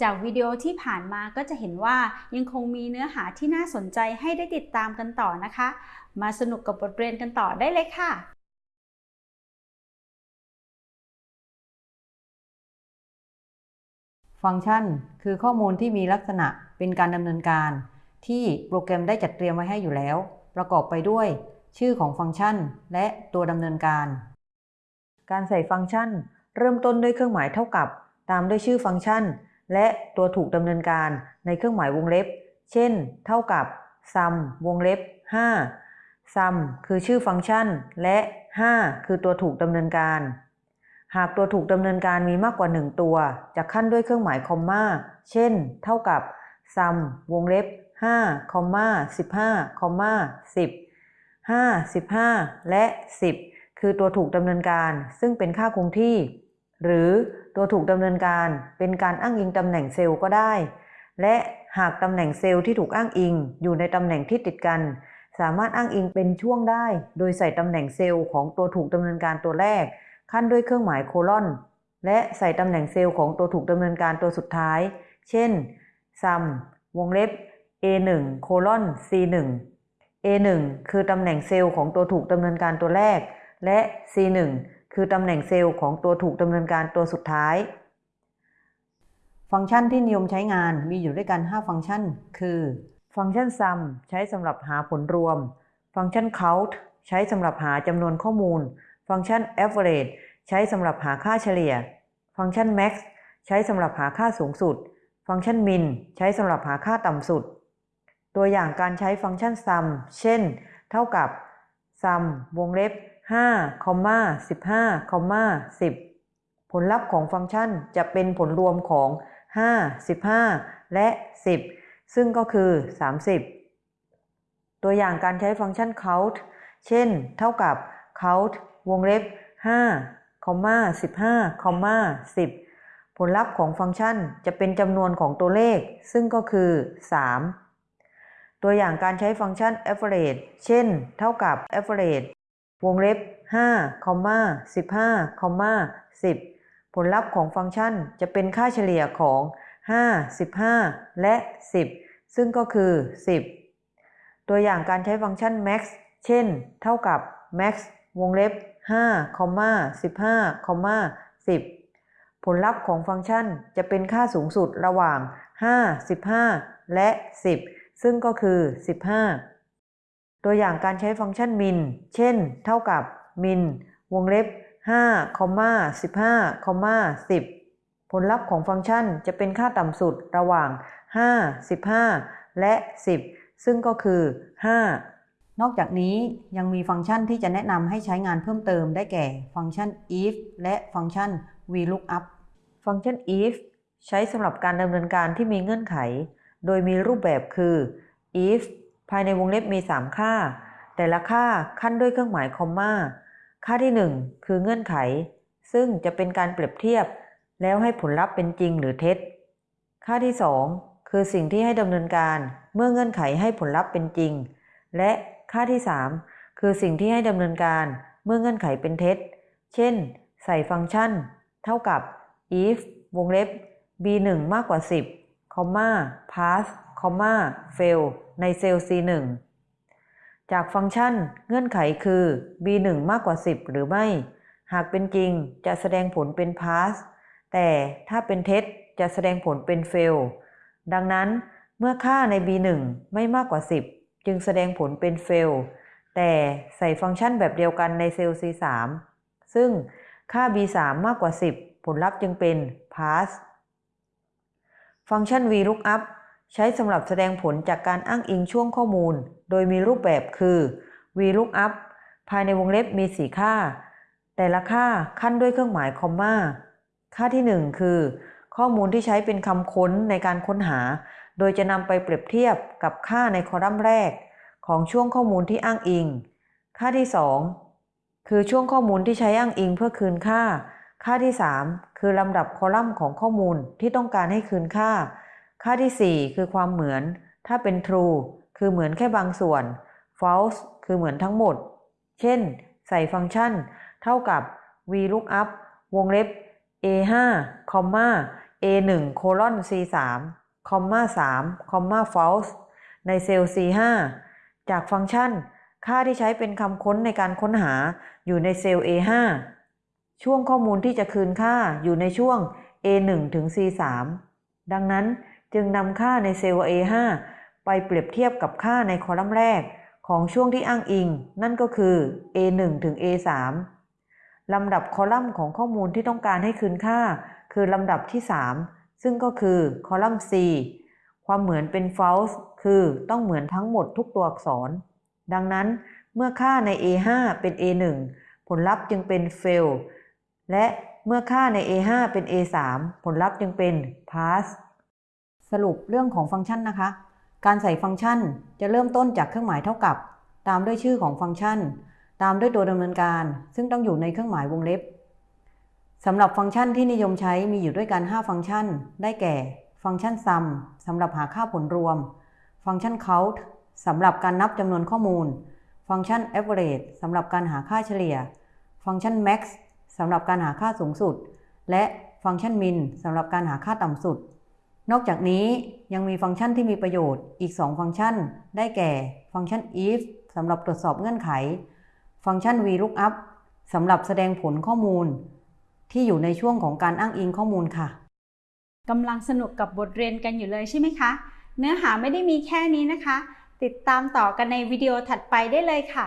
จากวิดีโอที่ผ่านมาก็จะเห็นว่ายังคงมีเนื้อหาที่น่าสนใจให้ได้ติดตามกันต่อนะคะ มาสนุกกับบทเรียนกันต่อได้เลยค่ะฟังก์ชันคือข้อมูลที่มีลักษณะเป็นการดำเนินการ ที่โปรแกรมได้จัดเตรียมไว้ให้อยู่แล้ว ประกอบไปด้วย ชื่อของฟังก์ชัน และตัวดำเนินการ การใส่ฟังก์ชัน เริ่มต้นด้วยเครื่องหมายเท่ากับ ตามด้วยชื่อฟังก์ชัน และตัวถูกดำเนินการในเครื่องหมายวงเล็บ เช่น เท่ากับ sum วงเล็บ 5 sum คือชื่อฟังก์ชัน และ 5 คือตัวถูกดำเนินการ หากตัวถูกดำเนินการมีมากกว่า 1 ตัว จะขั้นด้วยเครื่องหมายคอมมา เช่น เท่ากับ sum วงเล็บ5คอมมา15คอมมา10 5 15 และ 10 คือตัวถูกดำเนินการ ซึ่งเป็นค่าคงที่ หรือ ตัวถูกดำเนินการเป็นการอ้างอิงตำแหน่งเซลล์ก็ได้ และหากตำแหน่งเซลล์ที่ถูกอ้างอิง อยู่ในตำแหน่งที่ติดกัน สามารถอ้างอิงเป็นช่วงได้ โดยใส่ตำแหน่งเซลล์ของตัวถูกดำเนินการตัวแรก คั่นด้วยเครื่องหมาย colon และใส่ตำแหน่งเซลล์ของตัวถูกดำเนินการตัวสุดท้าย เช่น sum วงเล็บ a1 โคลอน c1 a1 คือตำแหน่งเซลล์ของตัวถูกดำเนินการตัวแรก และ c1 คือตำแหน่งเซลล์ของตัวถูกดำเนินการตัวสุดท้าย ฟังก์ชันที่นิยมใช้งานมีอยู่ด้วยกัน 5 ฟังก์ชัน คือ ฟังก์ชัน sum ใช้สำหรับหาผลรวม ฟังก์ชัน count ใช้สำหรับหาจำนวนข้อมูล ฟังก์ชัน average ใช้สำหรับหาค่าเฉลี่ย ฟังก์ชัน max ใช้สำหรับหาค่าสูงสุด ฟังก์ชัน min ใช้สำหรับหาค่าต่ำสุด ตัวอย่างการใช้ฟังก์ชัน sum เช่น เท่ากับ sum วงเล็บ 5คอมมา15คอมมา10 ผลลัพธ์ของฟังก์ชันจะเป็นผลรวมของ 5 15 และ 10 ซึ่งก็คือ 30 ตัวอย่างการใช้ฟังก์ชัน count เช่น เท่ากับ count วงเล็บ5คอมมา15คอมมา10 ผลลัพธ์ของฟังก์ชันจะเป็นจำนวนของตัวเลข ซึ่งก็คือ 3 ตัวอย่างการใช้ฟังก์ชัน average เช่น เท่ากับ average วงเล็บ5คอมมา15คอมมา10 ผลลัพธ์ของฟังก์ชันจะเป็นค่าเฉลี่ยของ 5 15 และ 10 ซึ่งก็คือ 10 ตัวอย่างการใช้ฟังก์ชัน max เช่น เท่ากับ max วงเล็บ5คอมมา15คอมมา10 ผลลัพธ์ของฟังก์ชันจะเป็นค่าสูงสุดระหว่าง 5 15 และ 10 ซึ่งก็คือ 15 ตัวอย่างการใช้ฟังก์ชัน min เช่น เท่ากับ min วงเล็บ5คอมมา15คอมมา10 ผลลัพธ์ของฟังก์ชันจะเป็นค่าต่ำสุดระหว่าง 5 15 และ 10 ซึ่งก็คือ 5 นอกจากนี้ยังมีฟังก์ชันที่จะแนะนำให้ใช้งานเพิ่มเติมได้แก่ฟังก์ชัน if และฟังก์ชัน vlookup ฟังก์ชัน if ใช้สำหรับการดำเนินการที่มีเงื่อนไข โดยมีรูปแบบคือ if ภายในวงเล็บมี 3 ค่า แต่ละค่าขั้นด้วยเครื่องหมายคอมมา ค่าที่ 1 คือเงื่อนไข ซึ่งจะเป็นการเปรียบเทียบ แล้วให้ผลลัพธ์เป็นจริงหรือเท็จ ค่าที่ 2 คือสิ่งที่ให้ดำเนินการเมื่อเงื่อนไขให้ผลลัพธ์เป็นจริง และค่าที่ 3 คือสิ่งที่ให้ดำเนินการเมื่อเงื่อนไขเป็นเท็จ เช่น ใส่ฟังก์ชัน เท่ากับ if วงเล็บ b1 มากกว่า 10คอมมา pass คอมมา fail ในเซลล์ C1 จากฟังก์ชันเงื่อนไขคือ B1 มากกว่า 10 หรือไม่ หากเป็นจริงจะแสดงผลเป็น pass แต่ถ้าเป็นเท็จจะแสดงผลเป็น fail ดังนั้นเมื่อค่าใน B1 ไม่มากกว่า 10 จึงแสดงผลเป็น fail แต่ใส่ฟังก์ชันแบบเดียวกันในเซลล์ C3 ซึ่งค่า B3 มากกว่า 10 ผลลัพธ์จึงเป็น pass ฟังก์ชัน VLOOKUP ใช้สำหรับแสดงผลจากการอ้างอิงช่วงข้อมูล โดยมีรูปแบบคือ VLOOKUP ภายในวงเล็บมี 4 ค่า แต่ละค่าขั้นด้วยเครื่องหมายคอมมา ค่าที่ 1 คือ ข้อมูลที่ใช้เป็นคำค้นในการค้นหา โดยจะนำไปเปรียบเทียบกับค่าในคอลัมน์แรก ของช่วงข้อมูลที่อ้างอิง ค่าที่ 2 คือช่วงข้อมูลที่ใช้อ้างอิงเพื่อคืนค่า ค่าที่ 3 คือลำดับคอลัมน์ของข้อมูลที่ต้องการให้คืนค่า ค่าที่ 4 คือความเหมือน ถ้าเป็น true คือเหมือนแค่บางส่วน false คือเหมือนทั้งหมด เช่น ใส่ฟังก์ชัน เท่ากับ vlookup วงเล็บ a5 คอมมา A1 colon C3 คอมมา3คอมมา false ในเซลล์ C5 จากฟังก์ชัน ค่าที่ใช้เป็นคำค้นในการค้นหาอยู่ในเซลล์ A5 ช่วงข้อมูลที่จะคืนค่าอยู่ในช่วง A1 ถึง C3 ดังนั้น จึงนำค่าในเซลล์ A5 ไปเปรียบเทียบกับค่าในคอลัมน์แรกของช่วงที่อ้างอิง นั่นก็คือ A1 ถึง A3 ลำดับคอลัมน์ของข้อมูลที่ต้องการให้คืนค่า คือลำดับที่ 3 ซึ่งก็คือคอลัมน์ C ความเหมือนเป็น false คือต้องเหมือนทั้งหมดทุกตัวอักษร ดังนั้นเมื่อค่าใน A5 เป็น A1 ผลลัพธ์จึงเป็น fail และเมื่อค่าใน A5 เป็น A3 ผลลัพธ์จึงเป็น pass สรุปเรื่องของฟังก์ชันนะคะ การใส่ฟังก์ชันจะเริ่มต้นจากเครื่องหมายเท่ากับ ตามด้วยชื่อของฟังก์ชัน ตามด้วยตัวดำเนินการ ซึ่งต้องอยู่ในเครื่องหมายวงเล็บสำหรับฟังก์ชันที่นิยมใช้มีอยู่ด้วยกัน 5 ฟังก์ชัน ได้แก่ ฟังก์ชัน sum สำหรับหาค่าผลรวม ฟังก์ชัน count สำหรับการนับจำนวนข้อมูล ฟังก์ชัน average สำหรับการหาค่าเฉลี่ย ฟังก์ชัน max สำหรับการหาค่าสูงสุด และฟังก์ชัน min สำหรับการหาค่าต่ำสุด นอกจากนี้ยังมีฟังก์ชันที่มีประโยชน์อีก 2 ฟังก์ชัน ได้แก่ ฟังก์ชัน if สำหรับตรวจสอบเงื่อนไข ฟังก์ชัน VLOOKUP สำหรับแสดงผลข้อมูล ที่อยู่ในช่วงของการอ้างอิงข้อมูลค่ะกำลังสนุกกับบทเรียนกันอยู่เลยใช่ไหมคะ เนื้อหาไม่ได้มีแค่นี้นะคะ ติดตามต่อกันในวิดีโอถัดไปได้เลยค่ะ